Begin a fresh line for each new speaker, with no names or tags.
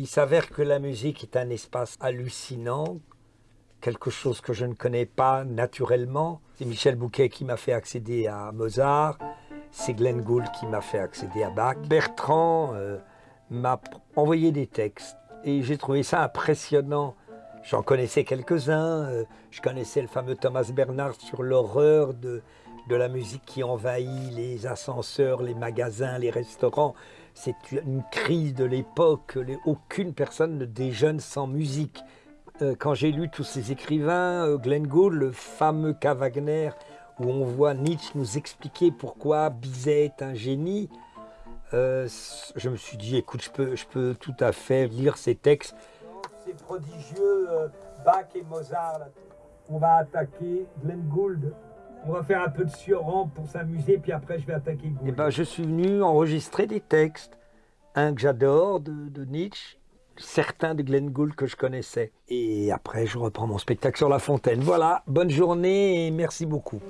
Il s'avère que la musique est un espace hallucinant, quelque chose que je ne connais pas naturellement. C'est Michel Bouquet qui m'a fait accéder à Mozart, c'est Glenn Gould qui m'a fait accéder à Bach. Bertrand euh, m'a envoyé des textes et j'ai trouvé ça impressionnant. J'en connaissais quelques-uns, euh, je connaissais le fameux Thomas Bernard sur l'horreur de, de la musique qui envahit les ascenseurs, les magasins, les restaurants. C'est une crise de l'époque. Aucune personne ne déjeune sans musique. Euh, quand j'ai lu tous ces écrivains, euh, Glenn Gould, le fameux K. Wagner, où on voit Nietzsche nous expliquer pourquoi Bizet est un génie, euh, je me suis dit, écoute, je peux, je peux tout à fait lire ces textes. C'est prodigieux, Bach et Mozart. On va attaquer Glenn Gould. On va faire un peu de Sioran pour s'amuser, puis après je vais attaquer Gould. Eh ben, je suis venu enregistrer des textes. Un que j'adore de, de, Nietzsche, certains de Glenn Gould que je connaissais. Et après, je reprends mon spectacle sur la fontaine. Voilà, bonne journée et merci beaucoup.